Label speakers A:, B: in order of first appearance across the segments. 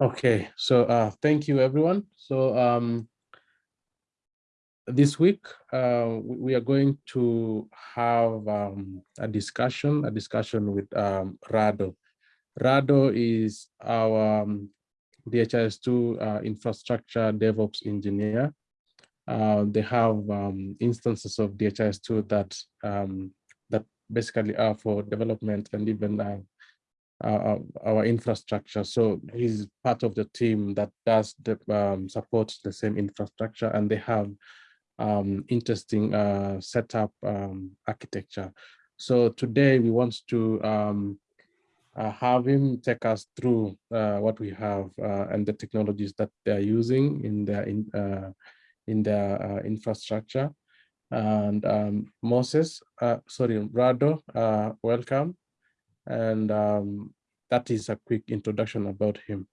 A: Okay, so uh, thank you, everyone. So um, this week, uh, we are going to have um, a discussion, a discussion with um, Rado. Rado is our um, DHIS2 uh, infrastructure DevOps engineer. Uh, they have um, instances of DHIS2 that um, that basically are for development and even uh, uh, our infrastructure. So he's part of the team that does the, um, supports the same infrastructure and they have um, interesting uh, setup um, architecture. So today we want to um, uh, have him take us through uh, what we have uh, and the technologies that they're using in their in, uh, in their infrastructure. And um, Moses, sorry, Rado, welcome and um, that is a quick introduction about him.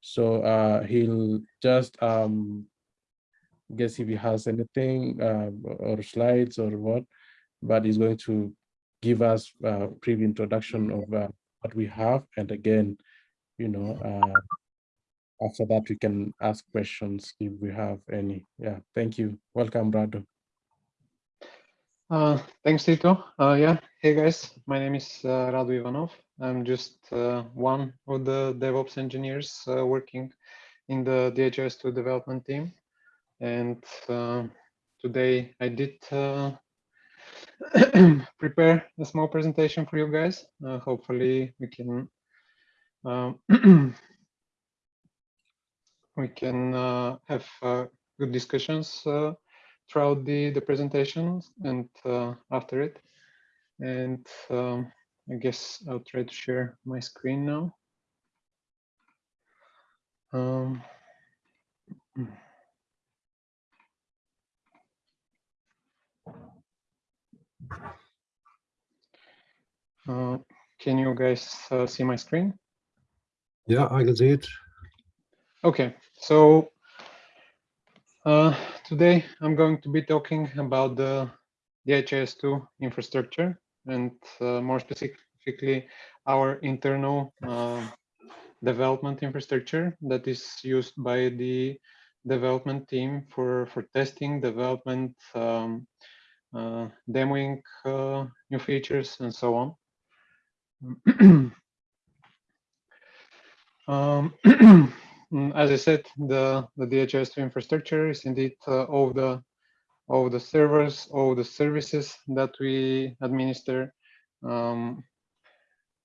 A: So uh, he'll just um, guess if he has anything uh, or slides or what, but he's going to give us a brief introduction of uh, what we have. And again, you know, uh, after that, we can ask questions if we have any. Yeah, thank you. Welcome, Rado.
B: Uh, thanks, Tito. Uh, yeah, hey guys, my name is uh, Radu Ivanov. I'm just uh, one of the DevOps engineers uh, working in the DHIS2 development team. And uh, today I did prepare a small presentation for you guys. hopefully we can um, we can have good discussions throughout the, the presentation and uh, after it. And um, I guess I'll try to share my screen now. Um, uh, can you guys uh, see my screen?
C: Yeah, I can see it.
B: Okay, so uh, today I'm going to be talking about the DHIS2 infrastructure and uh, more specifically our internal uh, development infrastructure that is used by the development team for, for testing, development, um, uh, demoing uh, new features and so on. um, as I said, the, the DHIS2 infrastructure is indeed uh, all the all the servers, all the services that we administer. Um,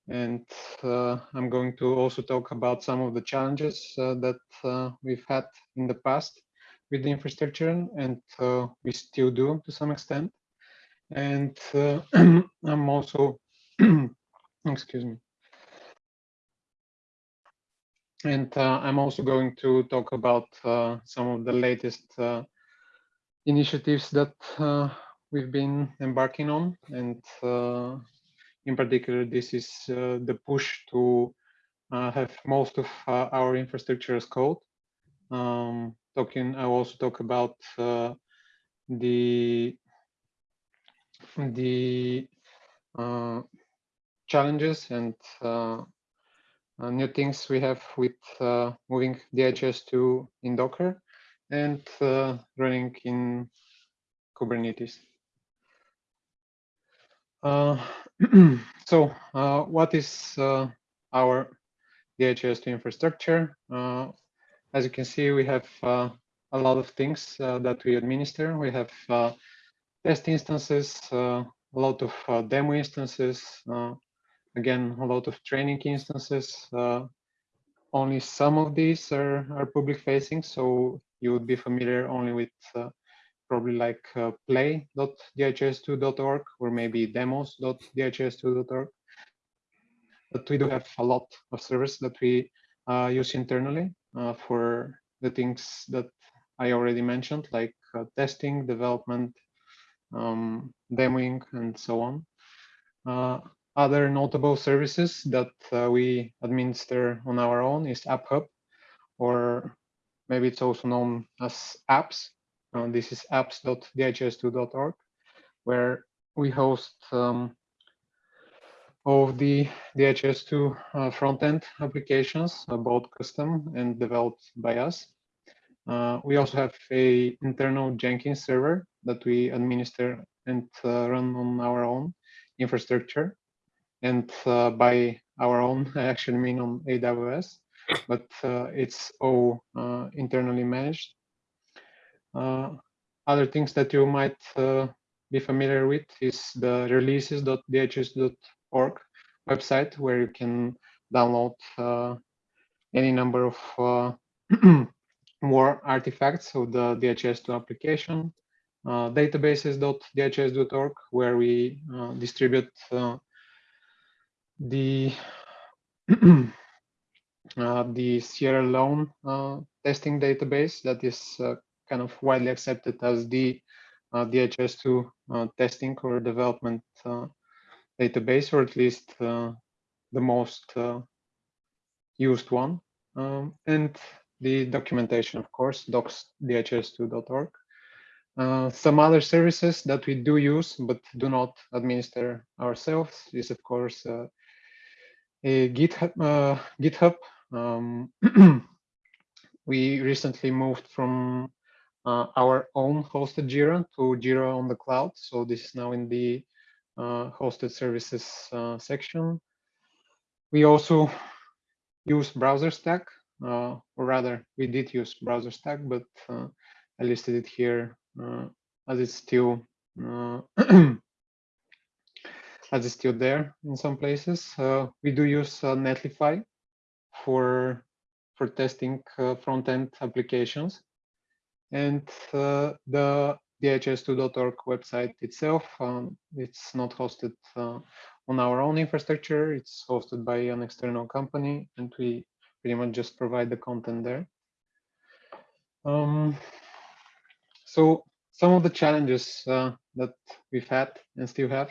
B: and uh, I'm going to also talk about some of the challenges uh, that uh, we've had in the past with the infrastructure and uh, we still do to some extent. And uh, I'm also, excuse me, and uh, I'm also going to talk about uh, some of the latest uh, initiatives that uh, we've been embarking on. And uh, in particular, this is uh, the push to have most of our infrastructure as code. Um, talking, I also talk about the the challenges and uh, new things we have with uh, moving DHIS2 in Docker and uh, running in Kubernetes. Uh, so uh, what is uh, our DHS2 infrastructure? as you can see, we have a lot of things that we administer. We have test instances, a lot of demo instances, again, a lot of training instances. Uh, only some of these are, are public facing, so you would be familiar only with uh, probably like uh, play.dhis2.org or maybe demos.dhs2.org. But we do have a lot of servers that we uh, use internally uh, for the things that I already mentioned, like uh, testing, development, um, demoing, and so on. Other notable services that uh, we administer on our own is AppHub, or maybe it's also known as apps. Uh, this is apps.dhs2.org, where we host um, of the DHS2 uh, front-end applications, uh, both custom and developed by us. Uh, we also have a internal Jenkins server that we administer and uh, run on our own infrastructure. And uh, by our own, I actually mean on AWS, but uh, it's all internally managed. other things that you might be familiar with is the releases.dhs.org website where you can download uh, any number of uh, more artifacts of the DHS2 application. Uh, databases.dhis.org where we uh, distribute uh, the uh, the Sierra Leone testing database that is kind of widely accepted as the DHS2 testing or development database, or at least uh, the most uh, used one. Um, and the documentation, of course, docs.dhs2.org. Uh, some other services that we do use but do not administer ourselves is, of course, uh, a GitHub. Uh, GitHub. Um, we recently moved from uh, our own hosted Jira to Jira on the cloud. So this is now in the uh, hosted services uh, section. We also use BrowserStack, uh, or rather, we did use BrowserStack, but I listed it here as it's still as it's still there in some places. Uh, we do use uh, Netlify for for testing uh, front-end applications, and the dhis2.org website itself. Um, it's not hosted on our own infrastructure. It's hosted by an external company, and we pretty much just provide the content there. Um, so some of the challenges uh, that we've had and still have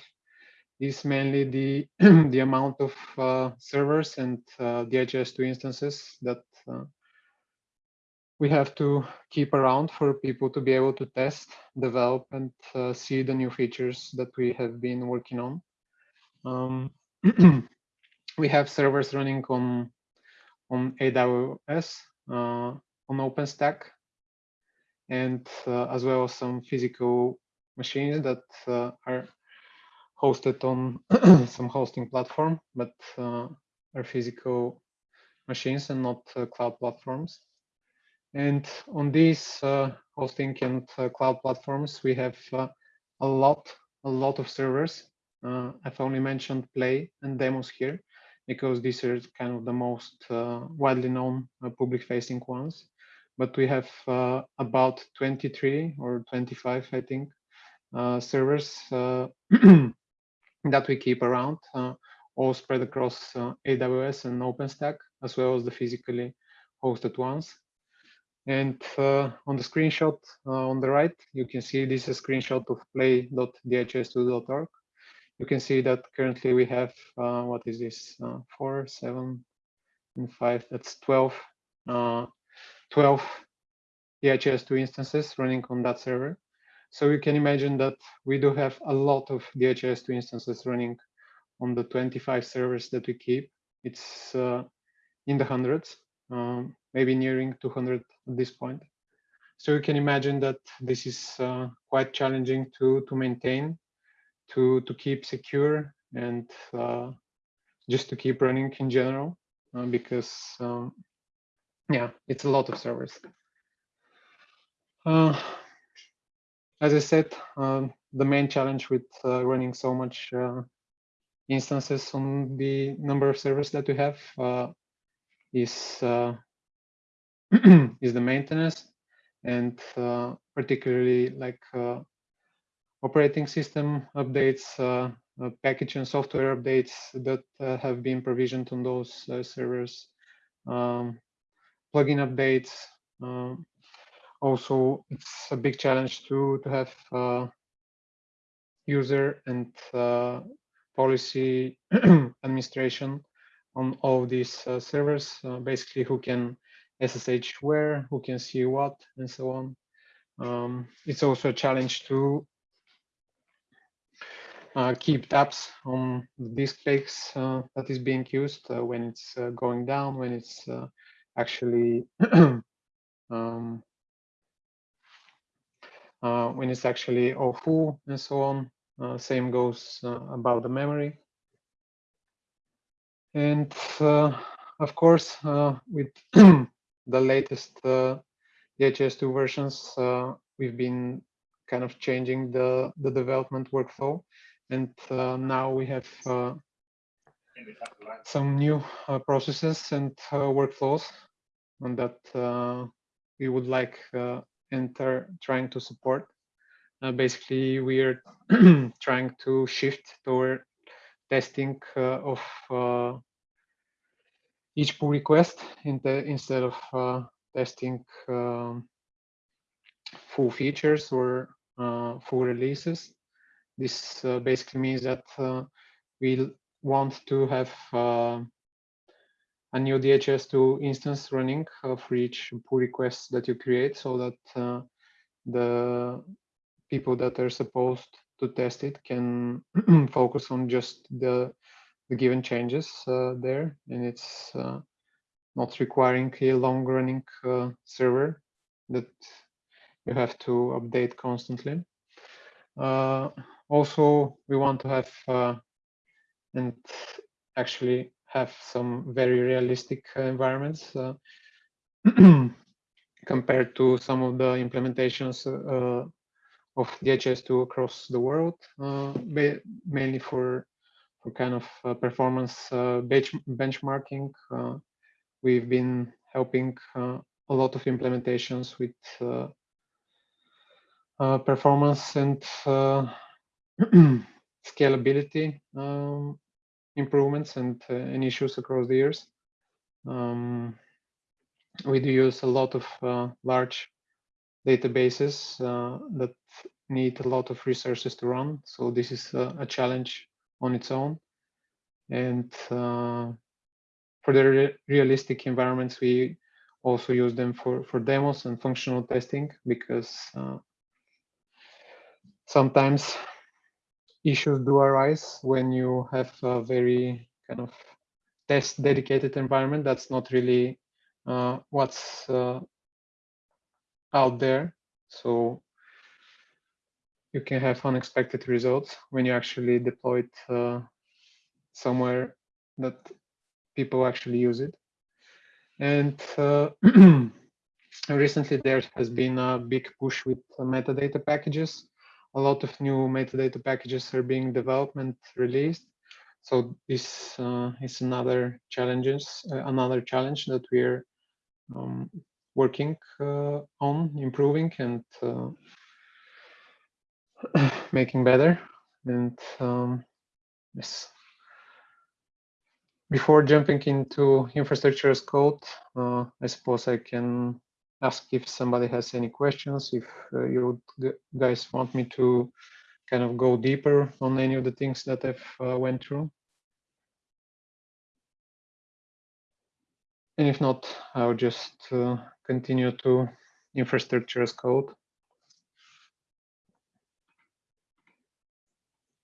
B: is mainly the the amount of uh, servers and uh, DHIS2 instances that uh, we have to keep around for people to be able to test, develop, and uh, see the new features that we have been working on. Um, we have servers running on on AWS, uh, on OpenStack, and uh, as well as some physical machines that are hosted on some hosting platform, but uh, are physical machines and not uh, cloud platforms. And on these uh, hosting and uh, cloud platforms, we have uh, a lot, a lot of servers. Uh, I've only mentioned Play and Demos here because these are kind of the most widely known public-facing ones. But we have about 23 or 25, I think, servers that we keep around, all spread across AWS and OpenStack, as well as the physically hosted ones. And uh, on the screenshot uh, on the right, you can see this is a screenshot of play.dhs2.org. You can see that currently we have, uh, what is this, uh, four, seven, and five, that's 12, uh, 12 DHIS2 instances running on that server. So you can imagine that we do have a lot of DHS2 instances running on the 25 servers that we keep. It's uh, in the hundreds um, maybe nearing 200 at this point. So you can imagine that this is uh, quite challenging to to maintain, to to keep secure, and uh, just to keep running in general, uh, because um, yeah, it's a lot of servers. Uh, as I said, um, the main challenge with uh, running so much uh, instances on the number of servers that we have is uh, is the maintenance and uh, particularly like uh, operating system updates, uh, uh, package and software updates that uh, have been provisioned on those servers, um, plugin updates. Also, it's a big challenge to to have user and policy administration on all these uh, servers, uh, basically who can SSH where, who can see what, and so on. Um, it's also a challenge to uh, keep tabs on the disk space uh, that is being used uh, when it's uh, going down, when it's uh, actually um, uh, when it's actually oh, all full and so on. Uh, same goes uh, about the memory. And uh, of course, with the latest DHS two versions, we've been kind of changing the, the development workflow. And uh, now we have uh, some new uh, processes and workflows and that we would like enter trying to support. basically, we are trying to shift toward testing of each pull request in the, instead of uh, testing um, full features or uh, full releases. This uh, basically means that uh, we want to have uh, a new DHIS2 instance running for each pull request that you create so that the people that are supposed to test it can focus on just the, the given changes uh, there. And it's uh, not requiring a long running uh, server that you have to update constantly. Also we want to have uh, and actually have some very realistic environments uh, compared to some of the implementations uh, of DHS2 across the world, uh, mainly for for kind of uh, performance uh, bench benchmarking. we've been helping a lot of implementations with performance and scalability um, improvements and, uh, and issues across the years. Um, we do use a lot of uh, large databases uh, that need a lot of resources to run. So this is a, a challenge on its own. And uh, for the re realistic environments, we also use them for, for demos and functional testing because uh, sometimes issues do arise when you have a very kind of test dedicated environment that's not really uh, what's uh, out there. So you can have unexpected results when you actually deploy it uh, somewhere that people actually use it. And uh, recently there has been a big push with metadata packages a lot of new metadata packages are being developed and released. So this uh, is another challenges, uh, another challenge that we're um, working uh, on improving and uh, making better. And um, yes. Before jumping into infrastructure as code, uh, I suppose I can ask if somebody has any questions, if uh, you guys want me to kind of go deeper on any of the things that I've uh, went through. And if not, I'll just uh, continue to infrastructure as code.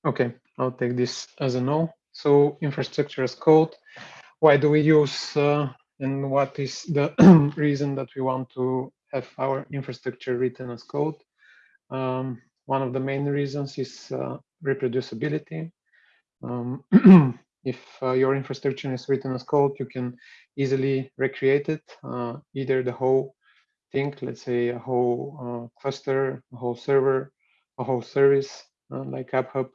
B: Okay, I'll take this as a no. So infrastructure as code, why do we use uh, and what is the reason that we want to have our infrastructure written as code. Um, one of the main reasons is uh, reproducibility. Um, if uh, your infrastructure is written as code, you can easily recreate it, uh, either the whole thing, let's say a whole uh, cluster, a whole server, a whole service uh, like AppHub,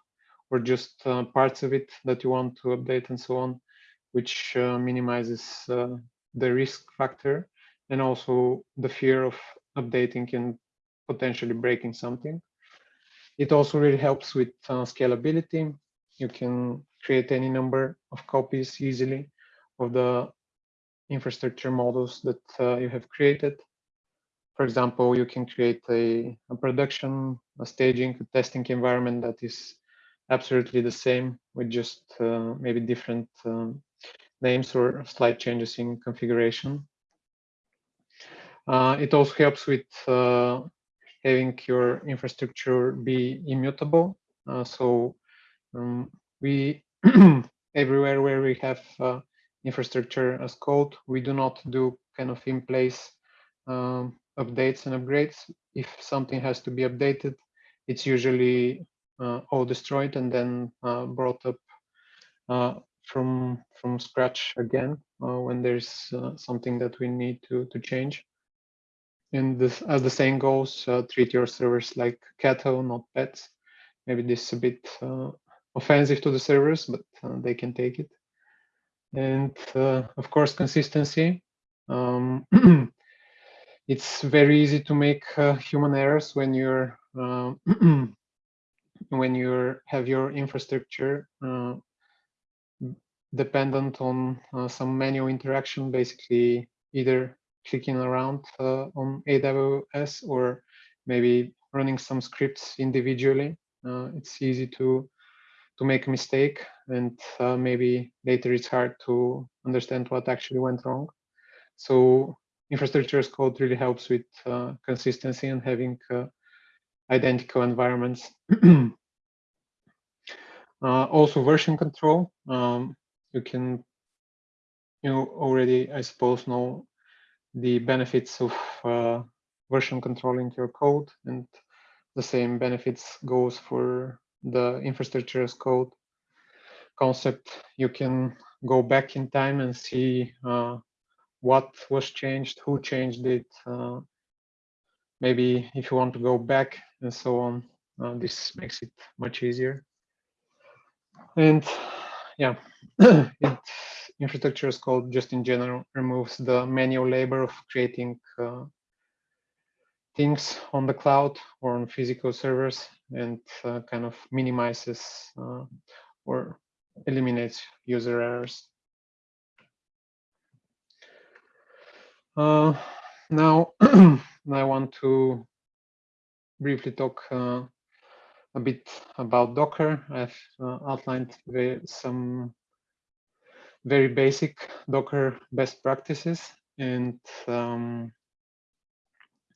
B: or just uh, parts of it that you want to update and so on, which minimizes the risk factor and also the fear of updating and potentially breaking something. It also really helps with uh, scalability. You can create any number of copies easily of the infrastructure models that uh, you have created. For example, you can create a, a, production, a staging, a testing environment that is absolutely the same with just uh, maybe different um, names or slight changes in configuration. Uh, it also helps with uh, having your infrastructure be immutable. Uh, so Um, we everywhere where we have uh, infrastructure as code, we do not do kind of in place um, updates and upgrades. If something has to be updated, it's usually uh, all destroyed and then uh, brought up from from scratch again uh, when there's uh, something that we need to to change. And this, as the saying goes, uh, treat your servers like cattle, not pets. Maybe this is a bit offensive to the servers, but they can take it. And of course, consistency. Um, it's very easy to make uh, human errors when you're uh, when you have your infrastructure uh, dependent on uh, some manual interaction, basically either clicking around uh, on AWS or maybe running some scripts individually. Uh, it's easy to to make a mistake and maybe later it's hard to understand what actually went wrong. So infrastructure as code really helps with uh, consistency and having uh, identical environments. uh, also version control. Um, you can, you already, I suppose, know the benefits of uh, version controlling your code and the same benefits goes for the infrastructure as code concept. You can go back in time and see uh, what was changed, who changed it, uh, maybe if you want to go back and so on. Uh, this makes it much easier. And yeah, it, infrastructure as code just in general removes the manual labor of creating uh, things on the cloud or on physical servers and uh, kind of minimizes uh, or eliminates user errors. Uh, now, I want to briefly talk uh, a bit about Docker. I've uh, outlined some very basic Docker best practices, and um,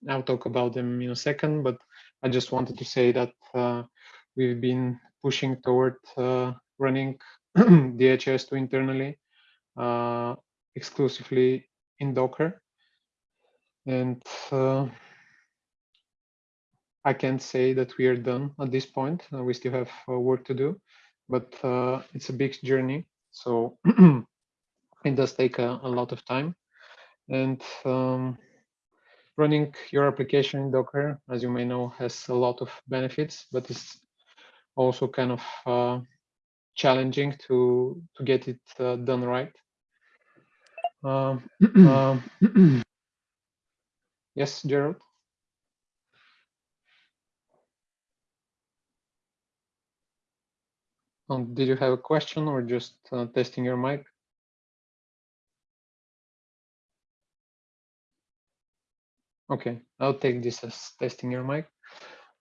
B: I'll talk about them in a second, but I just wanted to say that uh, we've been pushing toward uh, running DHS2 internally uh, exclusively in Docker and uh, I can't say that we are done at this point. Uh, we still have uh, work to do, but uh, it's a big journey. So it does take a, a, lot of time. And um, running your application in Docker, as you may know, has a lot of benefits, but it's also kind of uh, challenging to to get it uh, done right. Um, um Yes, Gerald? Um, did you have a question or just uh, testing your mic? Okay, I'll take this as testing your mic.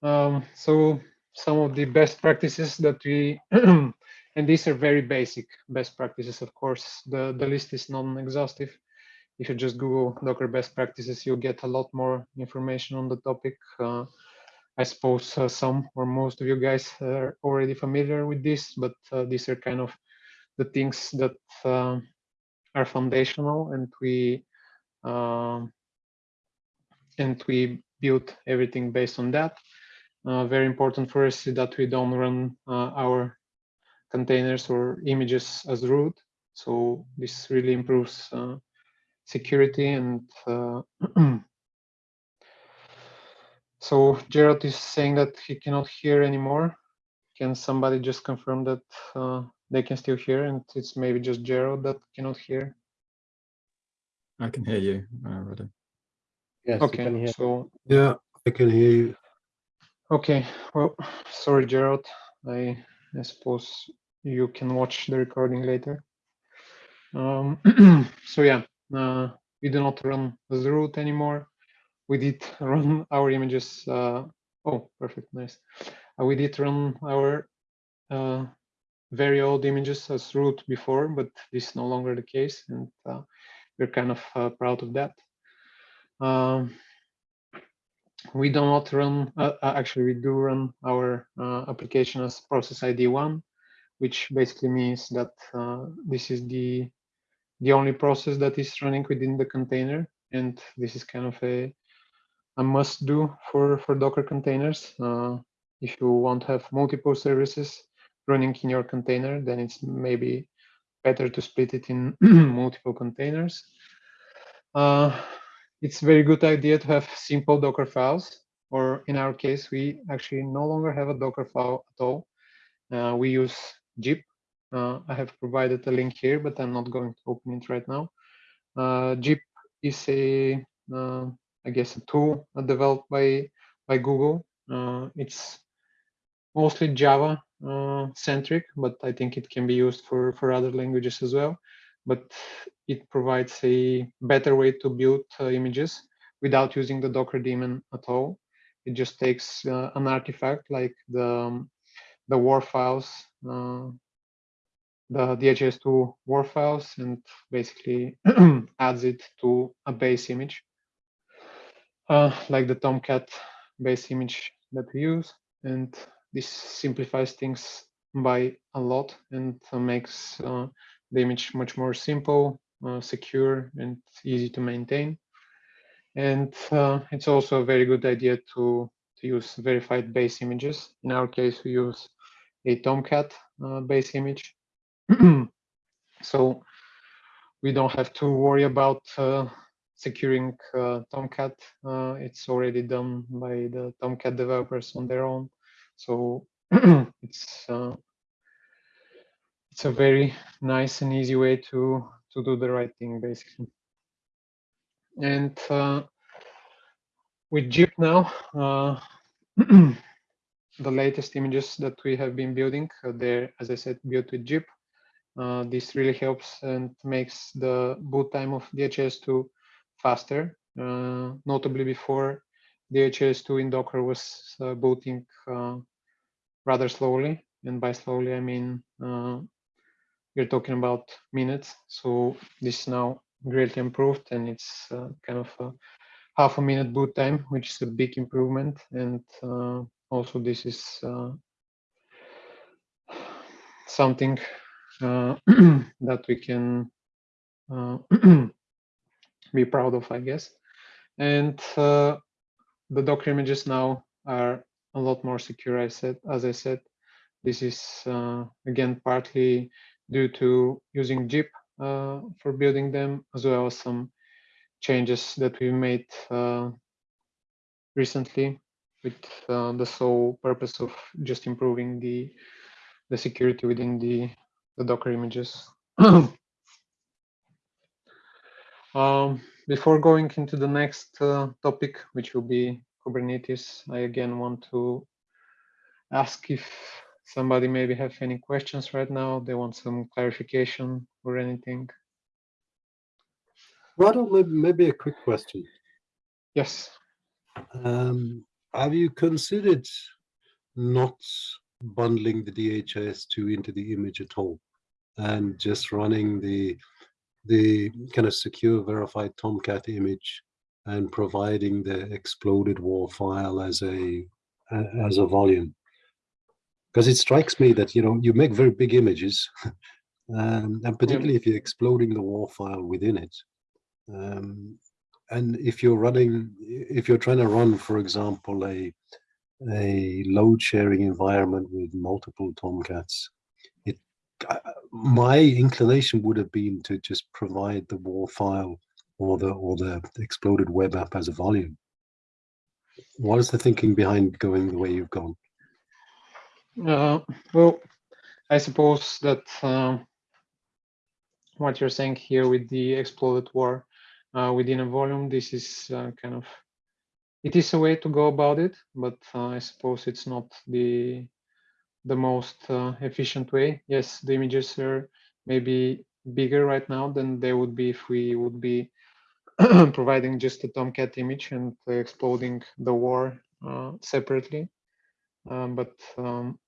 B: Um, so some of the best practices that we, and these are very basic best practices, of course, the, the list is non-exhaustive if you just Google Docker best practices, you'll get a lot more information on the topic. Uh, I suppose uh, some or most of you guys are already familiar with this, but uh, these are kind of the things that um, are foundational and we um, and we build everything based on that. Uh, very important for us is that we don't run uh, our containers or images as root. So this really improves uh, security and uh, so Gerald is saying that he cannot hear anymore. Can somebody just confirm that uh, they can still hear and it's maybe just Gerald that cannot hear?
D: I can hear you, uh,
A: Yes,
B: okay, so
C: Yeah, I can hear you.
B: Okay, well, sorry, Gerald. I, I suppose you can watch the recording later. Um, so yeah, uh, we do not run as root anymore. We did run our images. Uh, oh, perfect, nice. Uh, we did run our uh, very old images as root before, but this is no longer the case, and uh, we're kind of uh, proud of that. Um, we do not run, uh, actually we do run our application as process ID one. which basically means that this is the the only process that is running within the container, and this is kind of a a must do for for Docker containers. Uh, if you want to have multiple services running in your container, then it's maybe better to split it in multiple containers. Uh, it's a very good idea to have simple Docker files, or in our case, we actually no longer have a Docker file at all. Uh, we use Jib. Uh, I have provided a link here, but I'm not going to open it right now. Uh, Jib is a, uh, I guess, a tool developed by by Google. Uh, it's mostly Java uh, centric, but I think it can be used for, for other languages as well. But it provides a better way to build uh, images without using the Docker daemon at all. It just takes uh, an artifact like the, um, the WAR files, uh, the DHIS2 WAR files, and basically adds it to a base image, uh, like the Tomcat base image that we use. And this simplifies things by a lot and uh, makes uh, the image much more simple, uh, secure, and easy to maintain. And uh, it's also a very good idea to, to use verified base images. In our case, we use a Tomcat uh, base image. so we don't have to worry about securing Tomcat. it's already done by the Tomcat developers on their own. So it's uh, it's a very nice and easy way to to do the right thing, basically. And uh, with Jib now, uh, the latest images that we have been building, uh, they're, as I said, built with Jib. Uh, this really helps and makes the boot time of DHIS2 faster. Uh, notably, before DHIS2 in Docker was uh, booting uh, rather slowly. And by slowly, I mean uh, we're talking about minutes. So this is now greatly improved and it's uh, kind of a half a minute boot time, which is a big improvement. And uh, also this is uh, something uh, that we can uh, be proud of, I guess. And the Docker images now are a lot more secure. I said, as I said, this is uh, again partly due to using Jib uh, for building them, as well as some changes that we made uh, recently with uh, the sole purpose of just improving the the security within the the Docker images. um, before going into the next uh, topic, which will be Kubernetes, I again want to ask if somebody maybe have any questions right now. They want some clarification or anything.
C: Rado, maybe, maybe a quick question.
B: Yes.
C: Um, have you considered not bundling the DHS2 into the image at all and just running the the kind of secure verified Tomcat image and providing the exploded war file as a as a volume. Because it strikes me that you know you make very big images um, and particularly if you're exploding the war file within it um, and if you're running if you're trying to run for example a a load sharing environment with multiple tomcats my inclination would have been to just provide the war file or the or the exploded web app as a volume. What is the thinking behind going the way you've gone?
B: Uh, well, I suppose that uh, what you're saying here with the exploded war uh, within a volume, this is uh, kind of it is a way to go about it, but uh, I suppose it's not the the most uh, efficient way. Yes, the images are maybe bigger right now than they would be if we would be providing just a Tomcat image and exploding the war uh, separately. Um, but um,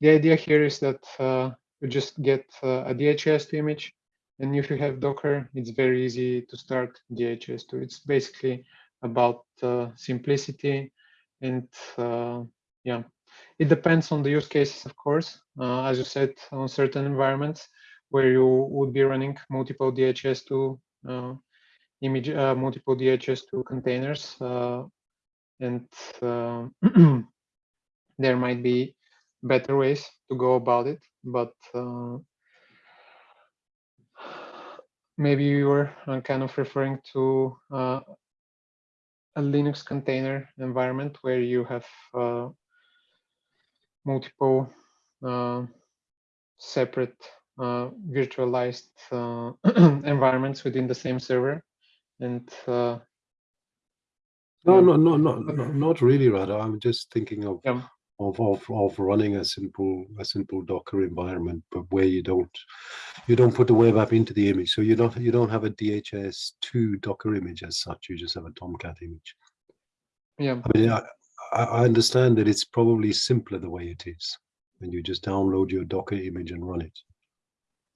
B: the idea here is that uh, you just get uh, a DHS2 image, and if you have Docker, it's very easy to start DHS2. It's basically about uh, simplicity and uh, yeah, it depends on the use cases, of course. Uh, as you said, on certain environments where you would be running multiple DHS2 uh, image, uh, multiple DHS2 containers, uh, and uh, there might be better ways to go about it, but uh, maybe you were kind of referring to a Linux container environment where you have multiple uh, separate uh, virtualized uh, environments within the same server. And uh,
C: No, no, no, no, no, not really, Rada. I'm just thinking of,
B: Yeah.
C: of, of, of running a simple, a simple Docker environment, but where you don't, you don't put the web app into the image. So you don't, you don't have a DHS2 Docker image as such. You just have a Tomcat image.
B: yeah,
C: I mean, I, I understand that it's probably simpler the way it is. And you just download your Docker image and run it.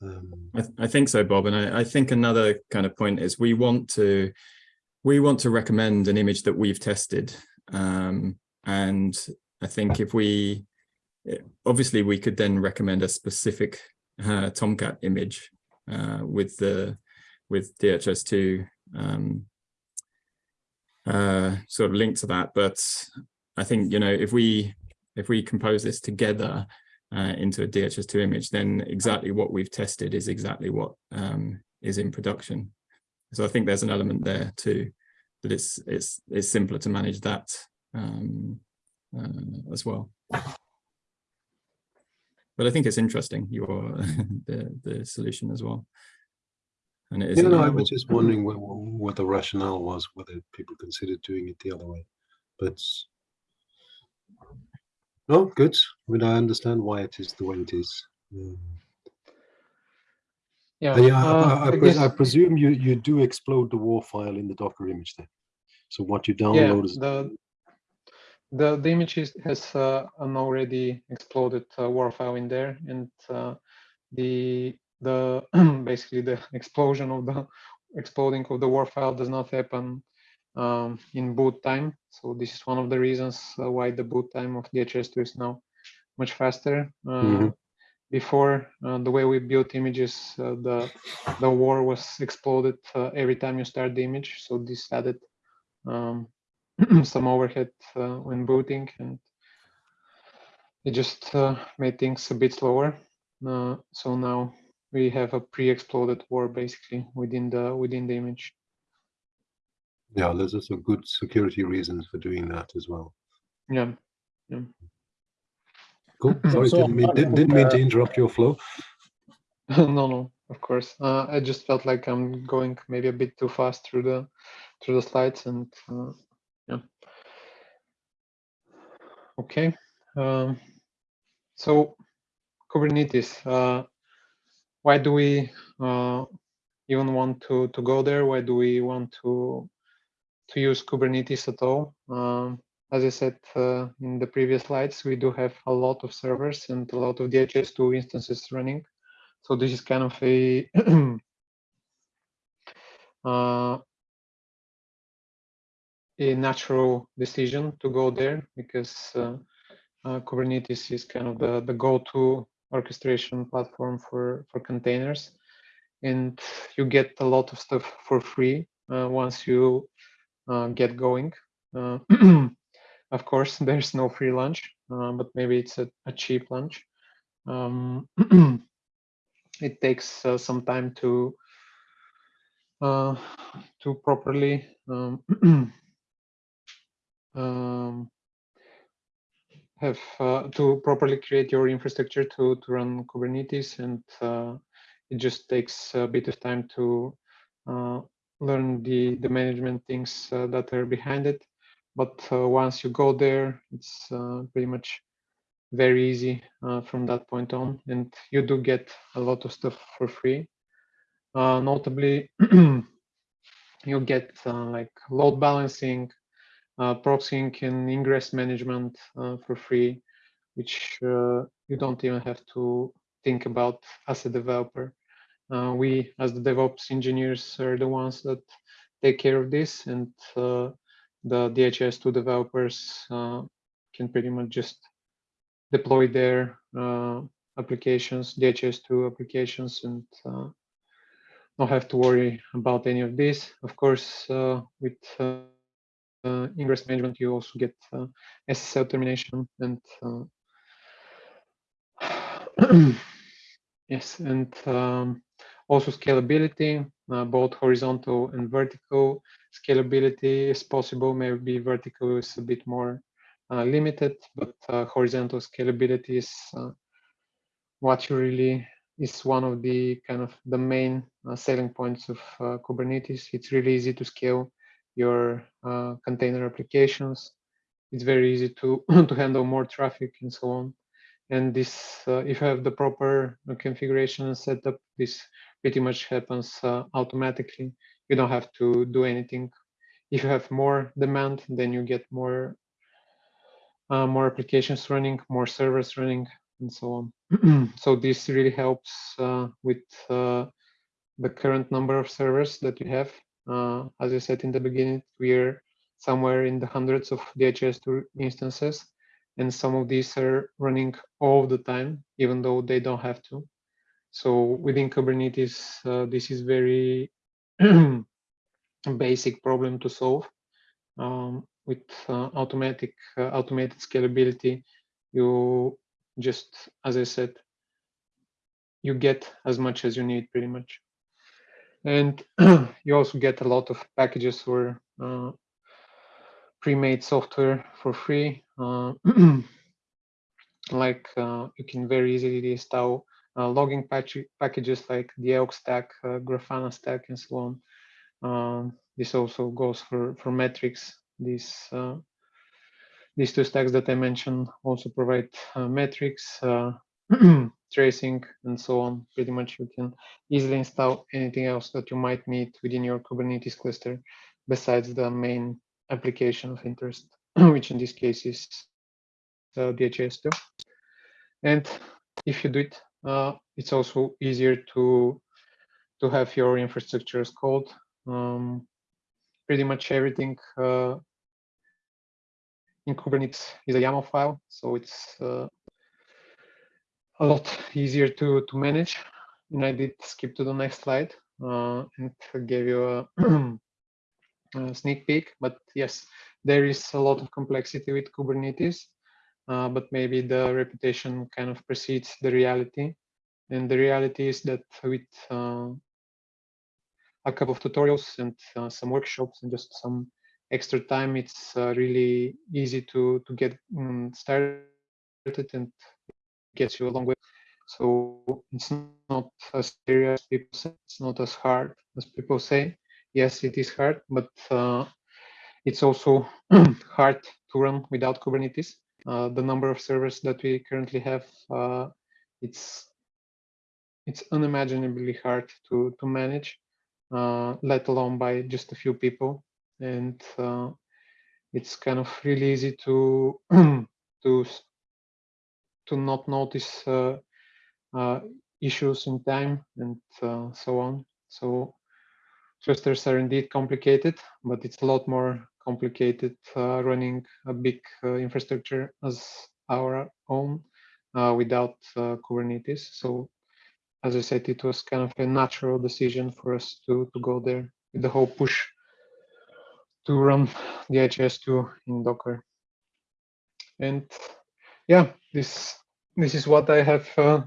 C: Um,
D: I, th- I think so, Bob. And I, I think another kind of point is we want to we want to recommend an image that we've tested. Um, and I think if we obviously we could then recommend a specific uh, Tomcat image uh, with the with DHS2 um, uh, sort of link to that. But I think you know if we if we compose this together uh, into a DHS2 image, then exactly what we've tested is exactly what um, is in production. So I think there's an element there too, that it's it's it's simpler to manage that um, uh, as well. But I think it's interesting your the the solution as well. And it is
C: Yeah, no, I was just wondering what, what the rationale was, whether people considered doing it the other way. But no, good. I mean, I understand why it is the way it is. Um,
B: yeah.
C: yeah, I-
B: uh,
C: I, I,
B: I
C: pres- I presume you, you do explode the WAR file in the Docker image then. So what you
B: yeah,
C: download is
B: the the the image is, has uh, an already exploded uh, WAR file in there, and uh, the the basically the explosion of the exploding of the WAR file does not happen um, in boot time. So this is one of the reasons uh, why the boot time of DHS2 is now much faster. Uh,
C: Mhm.
B: Before uh, the way we built images, the the WAR was exploded every time you start the image. So this added um, some overhead uh, when booting, and it just uh, made things a bit slower. Uh, so now we have a pre-exploded WAR basically within the within the image.
C: Yeah, there's also good security reasons for doing that as well.
B: Yeah. yeah.
C: Cool. Sorry,
A: So,
C: didn't mean, didn't, didn't mean to interrupt your flow.
B: no, no, of course. Uh, I just felt like I'm going maybe a bit too fast through the through the slides, and uh, yeah. Okay. Um, so Kubernetes. Uh, why do we uh, even want to to go there? Why do we want to to use Kubernetes at all? Um, as I said uh, in the previous slides, we do have a lot of servers and a lot of DHS2 instances running. So this is kind of a uh, a natural decision to go there because uh, uh, Kubernetes is kind of the, the go-to orchestration platform for, for containers. And you get a lot of stuff for free uh, once you get going. Uh, of course, there's no free lunch, uh, but maybe it's a, a cheap lunch. Um, it takes uh, some time to uh, to properly um, um, have uh, to properly create your infrastructure to to run Kubernetes, and uh, it just takes a bit of time to uh, learn the the management things uh, that are behind it. But uh, once you go there, it's uh, pretty much very easy uh, from that point on, and you do get a lot of stuff for free. Uh, notably, you get uh, like load balancing, proxying and ingress management for free, which you don't even have to think about as a developer. Uh, we, as the DevOps engineers, are the ones that take care of this, and uh, the DHS2 developers uh, can pretty much just deploy their applications, DHIS2 applications, and uh, not have to worry about any of this. Of course, uh, with uh, ingress management, you also get SSL termination and yes, and um, also scalability, uh, both horizontal and vertical scalability is possible. Maybe vertical is a bit more uh, limited, but uh, horizontal scalability is uh, what you really is one of the kind of the main uh, selling points of uh, Kubernetes. It's really easy to scale your container applications. It's very easy to to handle more traffic and so on. And this, if you have the proper configuration and setup, this pretty much happens uh, automatically. You don't have to do anything. If you have more demand, then you get more uh, more applications running, more servers running, and so on. so this really helps uh, with uh, the current number of servers that you have. Uh, as I said in the beginning, we're somewhere in the hundreds of DHIS2 instances, and some of these are running all the time, even though they don't have to. So within Kubernetes, uh, this is very basic problem to solve. Um, with uh, automatic uh, automated scalability, you just, as I said, you get as much as you need pretty much. And you also get a lot of packages or uh, pre-made software for free. Uh, like uh, you can very easily install logging patch packages like the Elk stack, uh, Grafana stack, and so on. Um, this also goes for for metrics. These uh, these two stacks that I mentioned also provide uh, metrics, uh, tracing, and so on. Pretty much you can easily install anything else that you might need within your Kubernetes cluster besides the main application of interest, which in this case is uh, DHIS2. And if you do it, uh, it's also easier to to have your infrastructure as code. Um, pretty much everything uh, in Kubernetes is a YAML file, so it's uh, a lot easier to to manage. And I did skip to the next slide uh, and gave you a, a sneak peek. But yes, there is a lot of complexity with Kubernetes, uh, but maybe the reputation kind of precedes the reality. And the reality is that with uh, a couple of tutorials and uh, some workshops and just some extra time, it's uh, really easy to to get um, started and gets you a long way. So it's not as serious people say. It's not as hard as people say. Yes, it is hard, but uh, it's also hard to run without Kubernetes. Uh, the number of servers that we currently have, uh, it's it's unimaginably hard to to manage, uh, let alone by just a few people. And uh, it's kind of really easy to to to not notice uh, uh, issues in time and so on. So clusters are indeed complicated, but it's a lot more complicated uh, running a big uh, infrastructure as our own uh, without Kubernetes. So as I said, it was kind of a natural decision for us to, to go there with the whole push to run DHIS2 in Docker. And yeah, this this is what I have uh,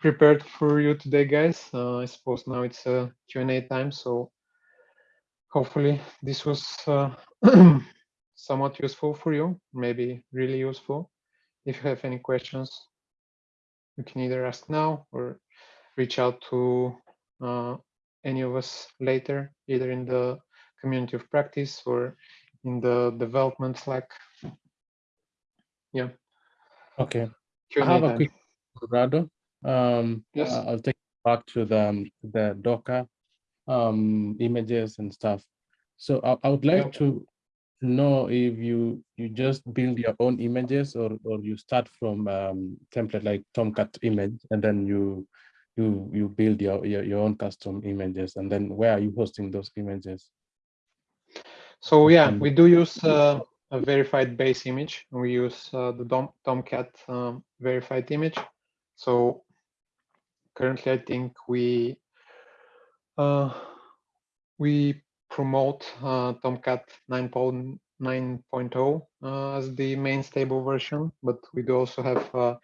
B: prepared for you today, guys. Uh, I suppose now it's a Q&A time, so hopefully this was uh, somewhat useful for you, maybe really useful. If you have any questions, you can either ask now or reach out to uh, any of us later, either in the community of practice or in the development Slack. Yeah.
A: Okay. I have a quick Rado. Um,
B: Yes.
A: I'll take it back to the the Docker um, images and stuff. So I, I would like to know if you you just build your own images or or you start from um, template like Tomcat image and then you you you build your, your your own custom images and then where are you hosting those images?
B: So yeah, we do use uh, a verified base image. We use uh, the Tom, Tomcat um, verified image. So currently, I think we uh, we promote uh, Tomcat 9.9.0 uh, as the main stable version, but we do also have uh,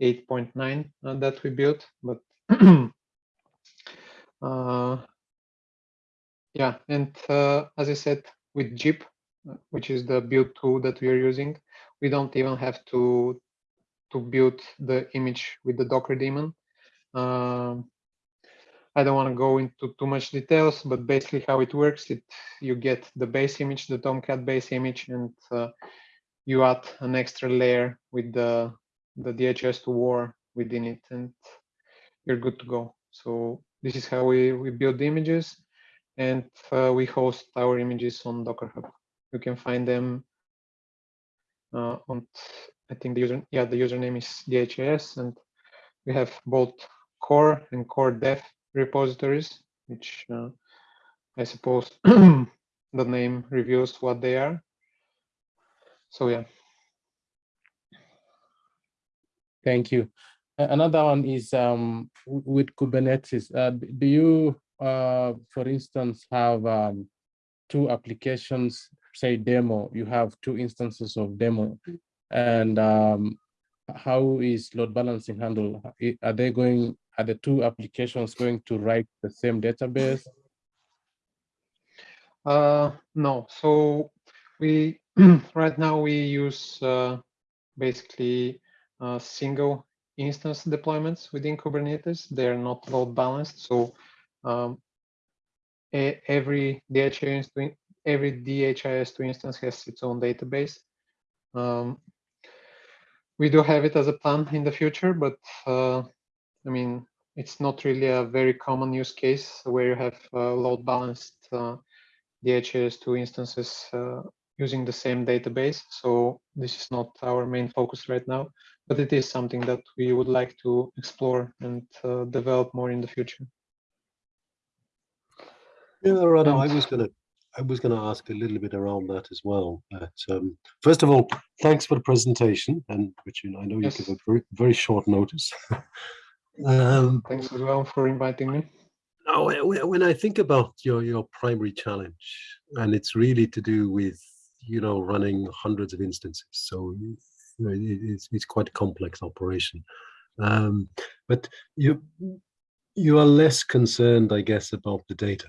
B: 8.9 uh, that we built. But yeah, and as I said, with uh, which is the build tool that we are using, we don't even have to to build the image with the Docker daemon. Um, I don't want to go into too much details, but basically how it works, it you get the base image, the Tomcat base image, and uh, you add an extra layer with the the DHIS2 war within it, and you're good to go. So this is how we we build the images, and uh, we host our images on Docker Hub. You can find them uh, on, I think the user, yeah, the username is DHS, and we have both core and core dev repositories, which uh, I suppose the name reveals what they are. So yeah.
A: Thank you. Another one is um, with Kubernetes. Uh, do you, uh, for instance, have um, two applications, say demo, you have two instances of demo? And um, how is load balancing handled? Are they going, are the two applications going to write the same database?
B: Uh, no, so we right now we use uh, basically uh, single instance deployments within Kubernetes. They're not load balanced, so um, every DHIS every DHIS2 instance has its own database. Um, we do have it as a plan in the future, but uh, I mean it's not really a very common use case where you have uh, load balanced uh, DHIS2 instances uh, using the same database. So this is not our main focus right now, but it is something that we would like to explore and uh, develop more in the future.
C: Yeah, Rado, I was gonna, I was gonna ask a little bit around that as well. But um, first of all, thanks for the presentation, and which know, I know you give a very, very short notice. um,
B: Thanks as well for inviting me.
C: now, when- I think about your your primary challenge, and it's really to do with you know running hundreds of instances, so you know, it, it's it's quite a complex operation. Um, but you you are less concerned, I guess, about the data.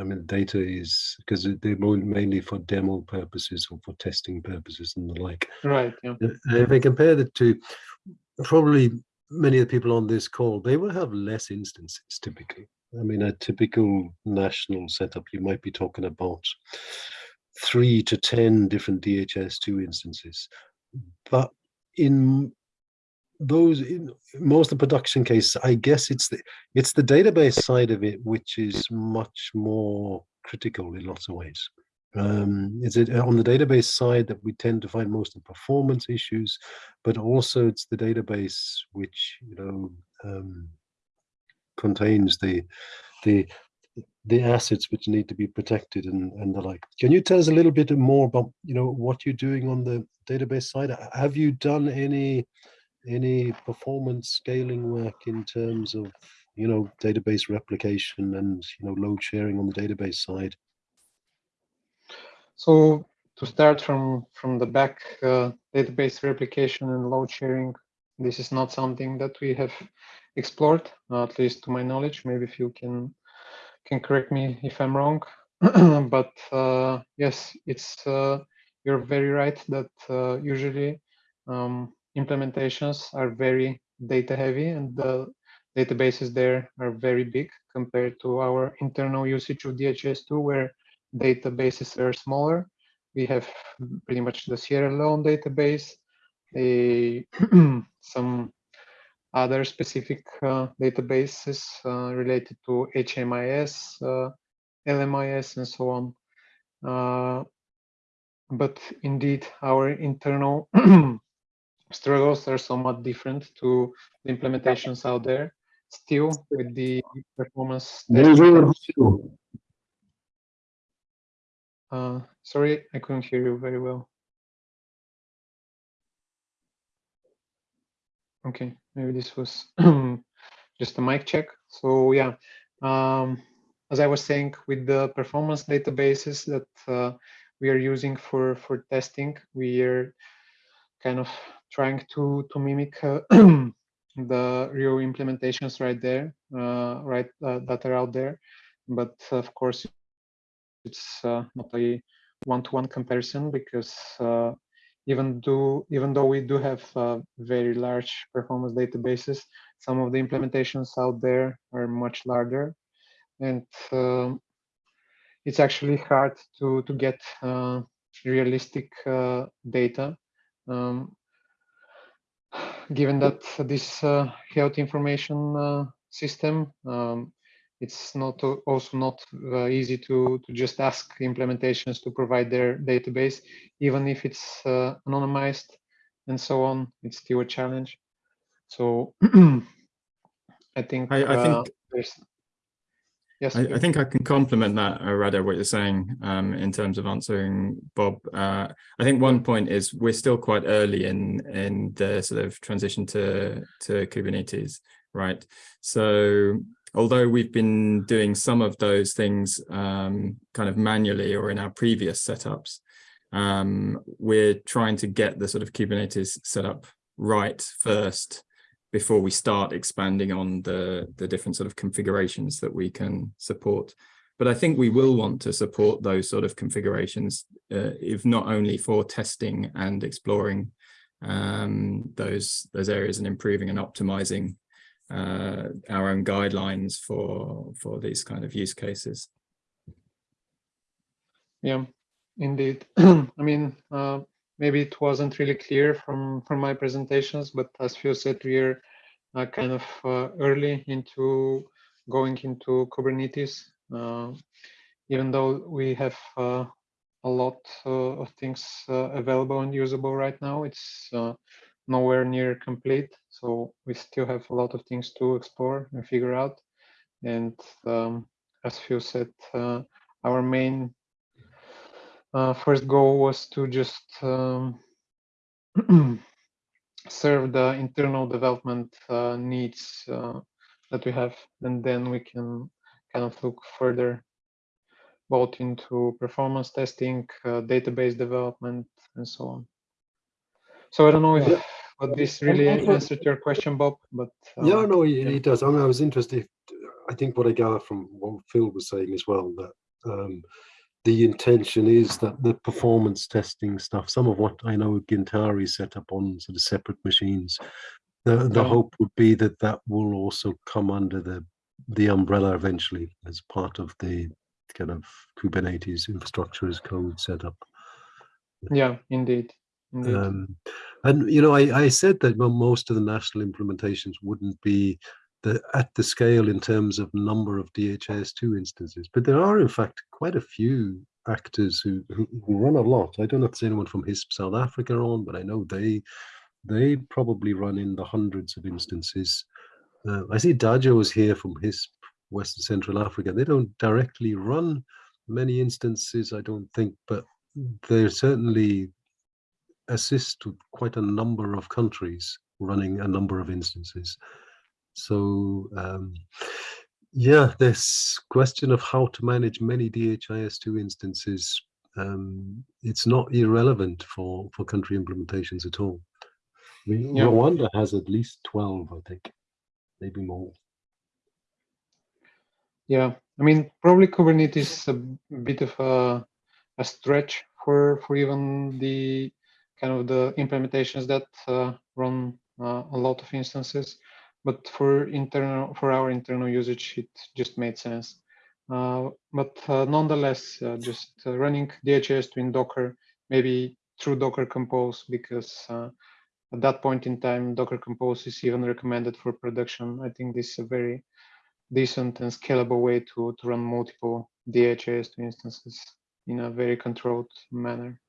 C: I mean, data is because they're mainly for demo purposes or for testing purposes and the like.
B: Right. Yeah.
C: Uh, If I compare the two, probably many of the people on this call, they will have less instances typically. I mean, a typical national setup, you might be talking about three to 10 different DHIS2 instances. But in those, in most of the production cases, I guess it's the, it's the database side of it which is much more critical in lots of ways. Um, is it on the database side that we tend to find most of the performance issues, but also it's the database which you know um, contains the the the assets which need to be protected and, and the like. Can you tell us a little bit more about you know what you're doing on the database side? Have you done any any performance scaling work in terms of you know database replication and you know load sharing on the database side?
B: So to start from from the back, uh, database replication and load sharing, this is not something that we have explored, at least to my knowledge. Maybe if you can can correct me if I'm wrong, but uh, yes, it's uh, you're very right that uh, usually um, implementations are very data heavy and the databases there are very big compared to our internal usage of DHIS2 where databases are smaller. We have pretty much the Sierra Leone database, a some other specific uh, databases uh, related to HMIS, uh, LMIS, and so on. Uh, but indeed, our internal struggles are somewhat different to the implementations out there still with the performance uh, sorry, I couldn't hear you very well. Okay, maybe this was just a mic check. So yeah, um, as I was saying, with the performance databases that uh, we are using for, for testing, we are kind of trying to to mimic uh, the real implementations right there, uh, right uh, that are out there. But of course, it's not a one-to-one comparison because even though even though we do have uh, very large performance databases, some of the implementations out there are much larger, and um, it's actually hard to to get uh, realistic uh, data. Um, given that this uh, health information system um, it's not also not uh, easy to to just ask implementations to provide their database even if it's uh, anonymized and so on it's still a challenge. So i think
D: I, I
B: uh,
D: think
B: there's yes
D: I, I think I can complement that, uh, Rado, what you're saying um, in terms of answering Bob. Uh, I think one point is we're still quite early in in the sort of transition to to Kubernetes, right? So although we've been doing some of those things um, kind of manually or in our previous setups, um, we're trying to get the sort of Kubernetes setup right first before we start expanding on the, the different sort of configurations that we can support. But I think we will want to support those sort of configurations, uh, if not only for testing and exploring um, those, those areas and improving and optimizing uh, our own guidelines for for these kind of use cases.
B: Yeah, indeed. I mean, uh, maybe it wasn't really clear from from my presentations, but as Phil said, we're uh, kind of uh, early into going into Kubernetes. Uh, even though we have uh, a lot uh, of things available and usable right now, it's nowhere near complete. So we still have a lot of things to explore and figure out. And um, as Phil said, our main uh, first goal was to just um, serve the internal development uh, needs uh, that we have, and then we can kind of look further both into performance testing, uh, database development, and so on. So I don't know if
C: Yeah.
B: but this really answered your question, Bob. But uh,
C: Yeah, no, it,
B: yeah.
C: it does. I mean, I was interested. I think what I gather from what Phil was saying as well that um, the intention is that the performance testing stuff, some of what I know Gintare set up on sort of separate machines, the the
B: Yeah.
C: hope would be that that will also come under the the umbrella eventually as part of the kind of Kubernetes infrastructure as code setup.
B: yeah, indeed, indeed.
C: Um, and you know, I, I said that most of the national implementations wouldn't be the at the scale in terms of number of DHIS2 instances, but there are in fact quite a few actors who, who, run a lot. I don't know if there's anyone from HISP South Africa on, but I know they they probably run in the hundreds of instances. Uh, I see Dajo is here from HISP Western Central Africa. They don't directly run many instances, I don't think, but they're certainly assist quite a number of countries running a number of instances. So um, yeah, this question of how to manage many DHIS2 instances, um, it's not irrelevant for, for country implementations at all.
B: Yeah.
C: Rwanda has at least 12, I think, maybe more.
B: Yeah, I mean, probably Kubernetes is a bit of a, a stretch for for even the kind of the implementations that uh, run uh, a lot of instances. But for internal for our internal usage, it just made sense. Uh, but uh, nonetheless, uh, just uh, running DHIS2 in Docker, maybe through Docker Compose, because uh, at that point in time, Docker Compose is even recommended for production. I think this is a very decent and scalable way to, to run multiple DHIS2 instances in a very controlled manner.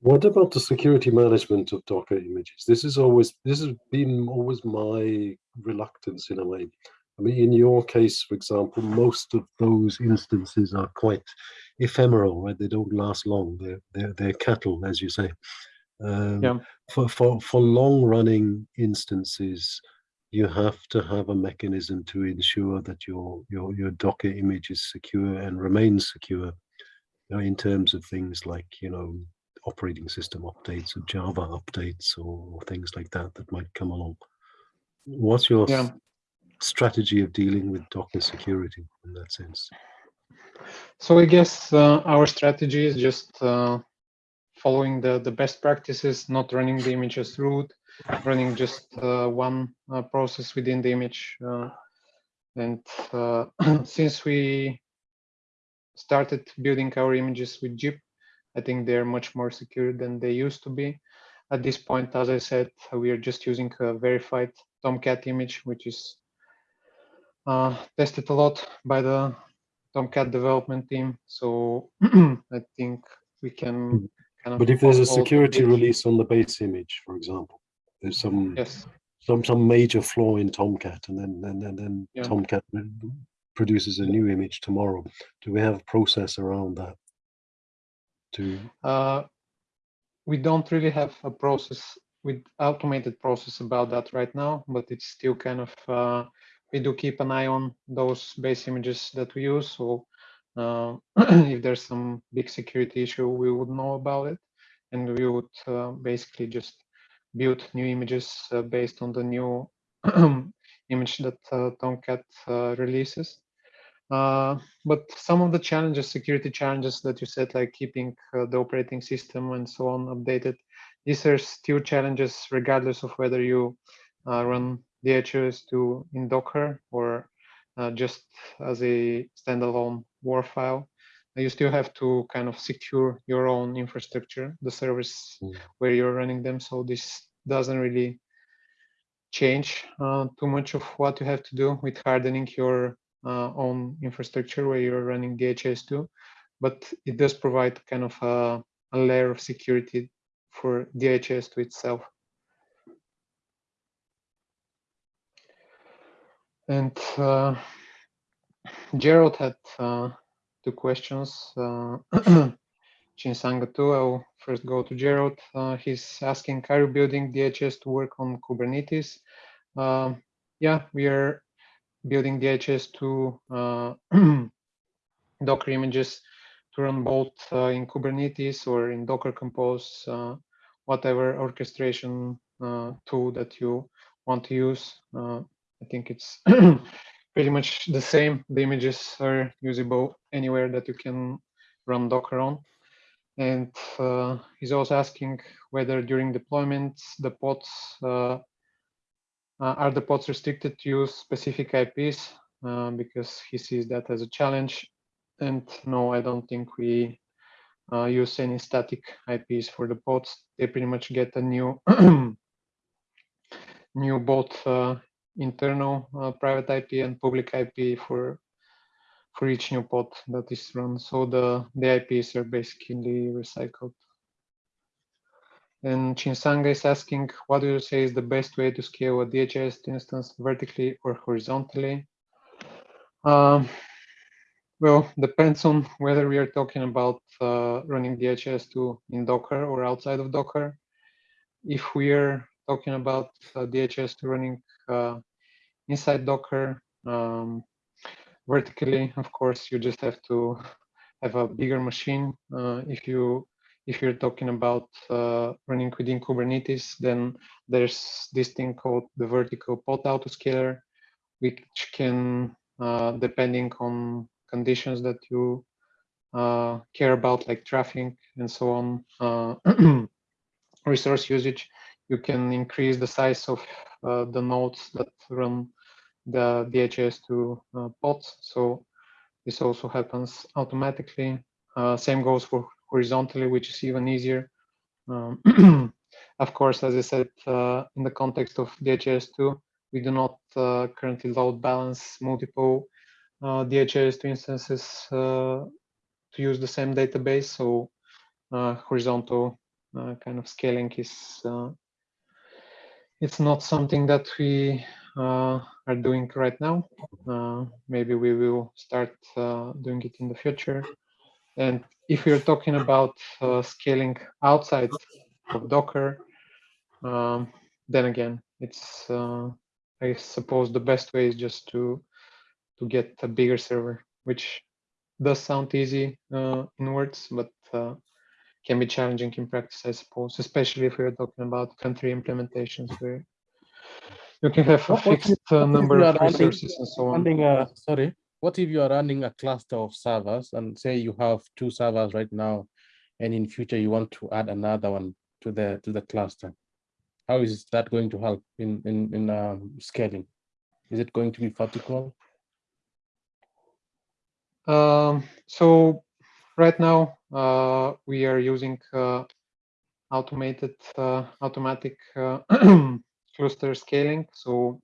C: What about the security management of Docker images? This is always this has been always my reluctance in a way. I mean, in your case, for example, most of those instances are quite ephemeral, right? They don't last long. They're they're, they're cattle, as you say. Um,
B: Yeah.
C: For, for, for long running instances, you have to have a mechanism to ensure that your, your, your Docker image is secure and remains secure you know, in terms of things like, you know, operating system updates or Java updates or, things like that that might come along. What's your
B: Yeah.
C: strategy of dealing with Docker security in that sense?
B: So I guess uh, our strategy is just uh, following the, the best practices, not running the image as root, running just uh, one uh, process within the image. uh, and uh, since we started building our images with Jib, I think they're much more secure than they used to be. At this point, as I said, we are just using a verified Tomcat image, which is uh, tested a lot by the Tomcat development team. So I think we can kind of.
C: But if there's a security release on the base image, for example, there's some
B: Yes,
C: some some major flaw in Tomcat, and then and then, then
B: Yeah.
C: Tomcat produces a new image tomorrow. Do we have a process around that? To
B: uh, we don't really have a process with automated process about that right now, but it's still kind of, uh, we do keep an eye on those base images that we use. So uh, if there's some big security issue, we would know about it. And we would uh, basically just build new images uh, based on the new image that uh, Tomcat uh, releases. Uh, but some of the challenges, security challenges that you said, like keeping uh, the operating system and so on updated, these are still challenges regardless of whether you uh, run DHIS2 in Docker or uh, just as a standalone WAR file. You still have to kind of secure your own infrastructure, the service
C: Mm.
B: where you're running them. So this doesn't really change uh, too much of what you have to do with hardening your uh, own infrastructure where you're running DHIS2, but it does provide kind of a, a layer of security for DHIS2 itself. And uh, Gerald had uh, two questions. Uh, Chinsanga too. I'll first go to Gerald. Uh, he's asking, are you building DHIS2 work on Kubernetes? Um, yeah, we are building DHIS2 uh, Docker images to run both uh, in Kubernetes or in Docker Compose, uh, whatever orchestration tool that you want to use. I think it's pretty much the same. The images are usable anywhere that you can run Docker on. And uh, he's also asking whether during deployments the pods uh, are the pods restricted to use specific IPs uh, because he sees that as a challenge. And no, I don't think we uh, use any static IPs for the pods. They pretty much get a new new both uh, internal uh, private IP and public IP for for each new pod that is run. So the, the IPs are basically recycled. And Chinsanga is asking, what do you say is the best way to scale a DHIS instance vertically or horizontally? Um, well, depends on whether we are talking about uh, running DHIS2 in Docker or outside of Docker. If we are talking about uh, DHIS2 running uh, inside Docker, um, vertically, of course, you just have to have a bigger machine. Uh, if you if you're talking about uh, running within Kubernetes, then there's this thing called the vertical pod autoscaler, which can, uh, depending on conditions that you uh, care about, like traffic and so on, uh, resource usage, you can increase the size of uh, the nodes that run the DHIS2 uh, pods. So this also happens automatically. Same goes for horizontally, which is even easier. Um, of course, as I said, uh, in the context of DHIS2, we do not uh, currently load balance multiple uh, DHIS2 instances uh, to use the same database. So uh, horizontal uh, kind of scaling is it's not something that we are doing right now. Maybe we will start doing it in the future. And if we're talking about uh, scaling outside of Docker. Um, then again, it's uh, I suppose the best way is just to to get a bigger server, which does sound easy uh, in words, but uh, can be challenging in practice, I suppose, especially if we're talking about country implementations where you can have a
A: What- what if-
B: fixed uh, number of resources and so on.
A: Running sorry, what if you are running a cluster of servers and say you have two servers right now, and in future you want to add another one to the, to the cluster? How is that going to help in, in, in um, scaling? Is it going to be vertical?
B: Um, so right now uh, we are using uh, automated uh, automatic uh, cluster scaling. So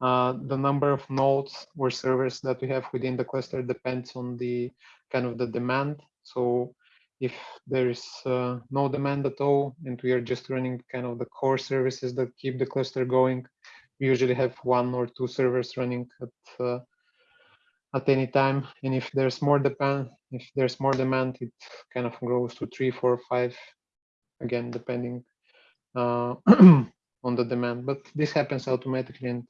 B: uh, the number of nodes or servers that we have within the cluster depends on the kind of the demand. So if there is uh, no demand at all and we are just running kind of the core services that keep the cluster going, we usually have one or two servers running at uh, at any time. And if there's more demand, if there's more demand, it kind of grows to three, four, five, again, depending uh, on the demand. But this happens automatically and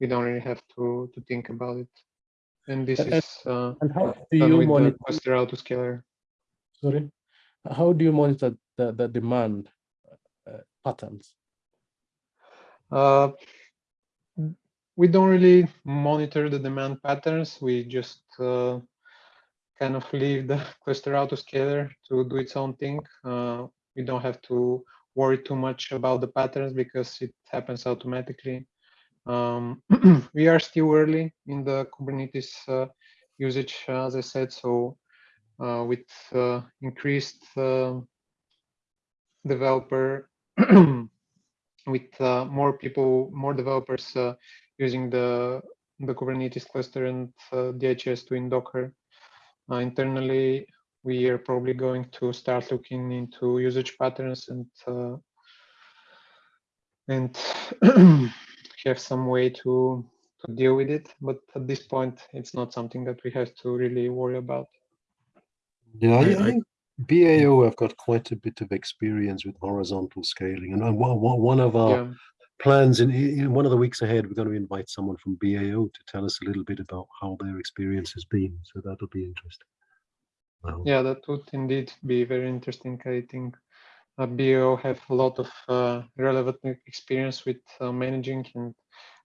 B: we don't really have to, to think about it. And this
A: And-
B: is uh,
A: And how do you monitor,
B: cluster autoscaler.
A: sorry, how do you monitor the, the demand uh, patterns?
B: Uh, we don't really monitor the demand patterns. We just uh, kind of leave the cluster autoscaler to do its own thing. Uh, we don't have to worry too much about the patterns because it happens automatically. Um, we are still early in the Kubernetes uh, usage, uh, as I said. So uh, with uh, increased uh, developer with uh, more people, more developers uh, using the the Kubernetes cluster and uh, DHIS2 in Docker. Uh, internally, we are probably going to start looking into usage patterns and uh, and have some way to to deal with it. But at this point, it's not something that we have to really worry about.
C: Yeah, I,
D: I-
C: I
D: I-
C: think BAO have got quite a bit of experience with horizontal scaling, and one of our
B: Yeah.
C: plans in, in one of the weeks ahead, we're going to invite someone from BAO to tell us a little bit about how their experience has been. So that'll be interesting. Well,
B: Yeah, that would indeed be very interesting. I think uh, BAO have a lot of uh, relevant experience with uh, managing and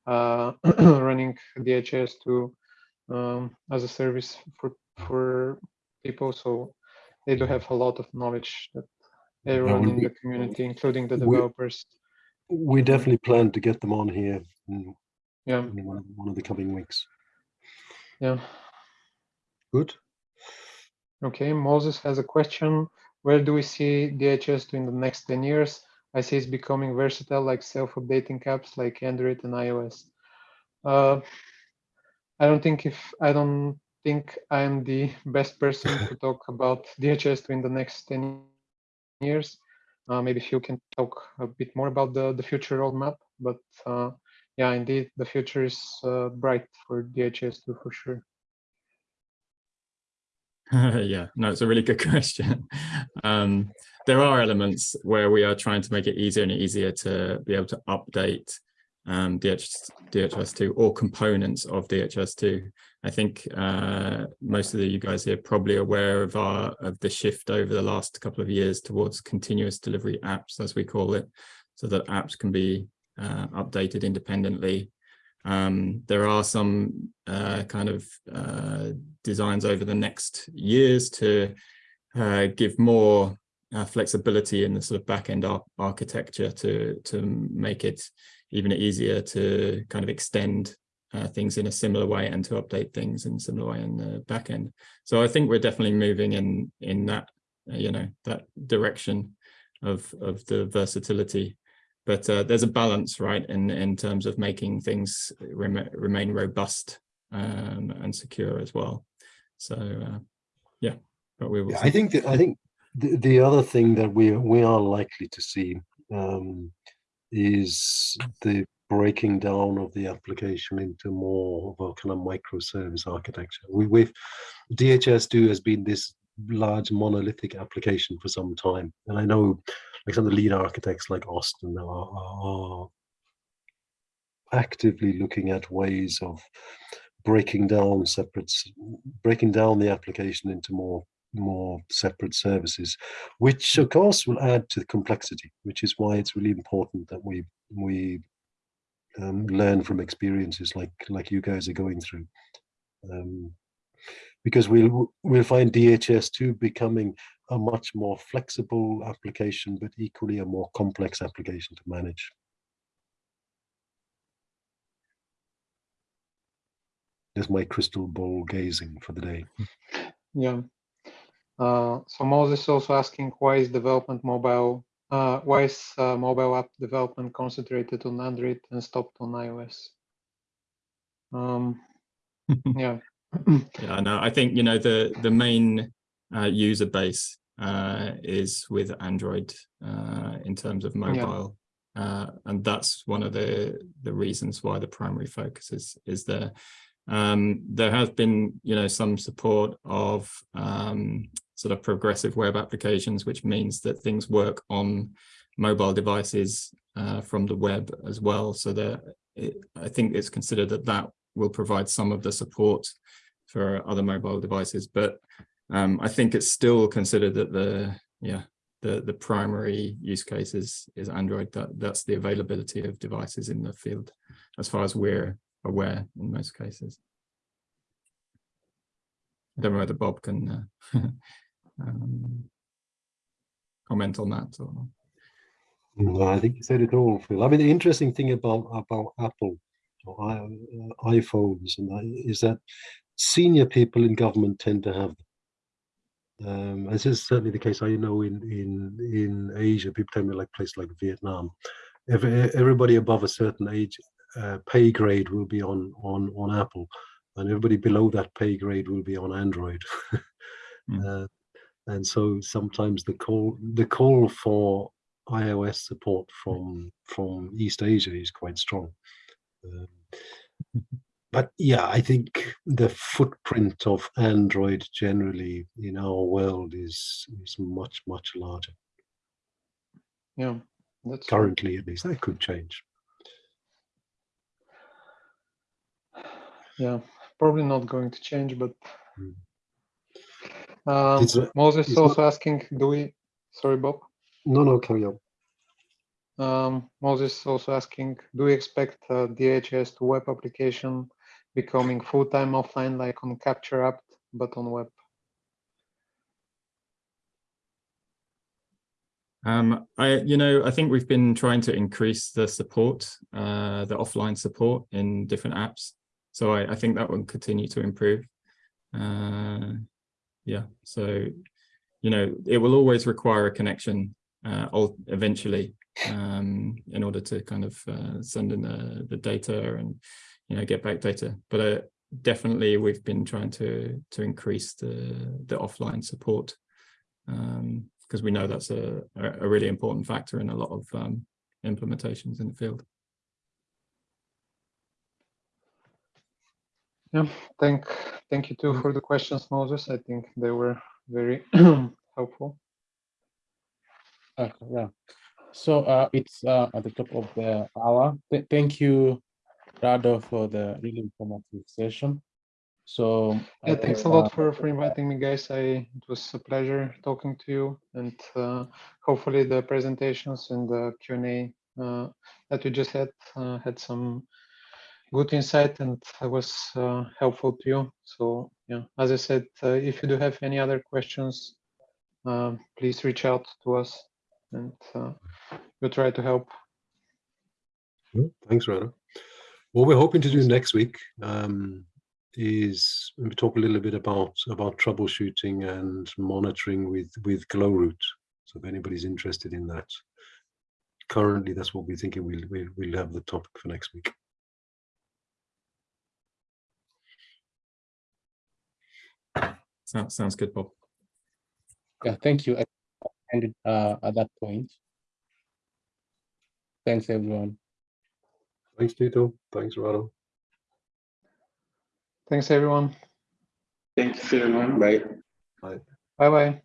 B: uh, running DHIS2 um, as a service for for people. So they do have a lot of knowledge that everyone
C: we-
B: in the community, including the developers.
C: we definitely plan to get them on here in,
B: Yeah,
C: in one, one of the coming weeks.
B: yeah.
C: Good.
B: Okay, Moses has a question. Where do we see DHS in the next 10 years? I see it's becoming versatile like self-updating apps like Android and iOS. Uh, I don't think if I don't think I'm the best person to talk about DHS in the next 10 years. Uh, maybe if you can talk a bit more about the, the future roadmap, but uh, yeah, indeed, the future is uh, bright for DHIS2 for sure.
D: yeah, no, it's a really good question. Um, there are elements where we are trying to make it easier and easier to be able to update um, DHS, DHIS2 or components of DHIS2. I think uh, most of the, you guys here probably aware of our of the shift over the last couple of years towards continuous delivery apps, as we call it, so that apps can be uh, updated independently um, there are some uh, kind of uh, designs over the next years to uh, give more uh, flexibility in the sort of back-end ar architecture to to make it even easier to kind of extend uh, things in a similar way and to update things in a similar way in the back end. So I think we're definitely moving in in that uh, you know that direction of of the versatility but uh, there's a balance right in in terms of making things rem remain robust um, and secure as well so uh, yeah but we will
C: Yeah. I think that, I think the, the other thing that we we are likely to see um, is the breaking down of the application into more of a kind of microservice architecture. We, we've DHIS2 has been this large monolithic application for some time. And I know like some of the lead architects like Austin are, are actively looking at ways of breaking down separate, breaking down the application into more more separate services, which of course will add to the complexity, which is why it's really important that we we um, learn from experiences like like you guys are going through. Um, because we'll we'll find DHIS2 becoming a much more flexible application, but equally a more complex application to manage. There's my crystal ball gazing for the day.
B: Yeah. Uh, so Moses is also asking why is development mobile, uh, why is uh, mobile app development concentrated on Android and stopped on iOS? Um, yeah.
D: Yeah, no, I think, you know, the, the main uh, user base uh, is with Android uh, in terms of mobile. Uh, and that's one of the, the reasons why the primary focus is, is there. Um, there has been, you know, some support of um, sort of progressive web applications, which means that things work on mobile devices uh, from the web as well. So that I think it's considered that that will provide some of the support for other mobile devices, but um, I think it's still considered that the yeah the the primary use case is is Android. That that's the availability of devices in the field, as far as we're aware in most cases. I don't know whether Bob can uh, um, comment on that or.
C: No, I think you said it all, Phil. I mean, the interesting thing about about Apple or i- uh, iPhones and that is that senior people in government tend to have. Um, this is certainly the case. I know in in in Asia, people tell me like places like Vietnam, every, everybody above a certain age uh, pay grade will be on on on Apple, and everybody below that pay grade will be on Android.
D: Mm.
C: uh, and so sometimes the call the call for iOS support from from East Asia is quite strong. Um, but yeah, I think the footprint of Android generally in our world is is much much larger
B: Yeah. That's
C: currently, at least. That could change.
B: Yeah. Probably not going to change, but.
C: Mm.
B: Um,
C: It's
B: Moses is
C: it's not-
B: also asking, do we, sorry, Bob?
C: No, no, carry on.
B: Um, Moses also asking, do we expect uh, DHIS2 web application becoming full-time offline like on Capture app, but on web?
D: Um, I, you know, I think we've been trying to increase the support, uh, the offline support in different apps. So I, I think that will continue to improve. Uh, yeah, so, you know, it will always require a connection uh, eventually um, in order to kind of uh, send in the, the data and, you know, get back data. But uh, definitely we've been trying to to increase the, the offline support. Um, because we know that's a, a a really important factor in a lot of um, implementations in the field.
B: Yeah, thank, thank you too for the questions, Moses. I think they were very helpful.
A: Okay, yeah. So uh, it's uh, at the top of the hour. Th- thank you, Rado, for the really informative session. So
B: Yeah, thanks a lot
A: uh,
B: for, for inviting me, guys. I, it was a pleasure talking to you and uh, hopefully the presentations and the Q&A uh, that we just had uh, had some good insight and I was uh, helpful to you. So yeah, as I said, uh, if you do have any other questions, um, please reach out to us and uh, we'll try to help.
C: Thanks, Rana. What we're hoping to do next week um, is talk a little bit about about troubleshooting and monitoring with with GlowRoot. So if anybody's interested in that, currently that's what we're thinking. We'll we'll, we'll have the topic for next week.
D: Sounds sounds good, Bob.
A: Yeah, thank you. I ended uh, at that point. Thanks, everyone.
C: Thanks, Tito. Thanks, Rado.
B: Thanks, everyone.
E: Thanks everyone. Bye.
C: Bye.
B: Bye bye.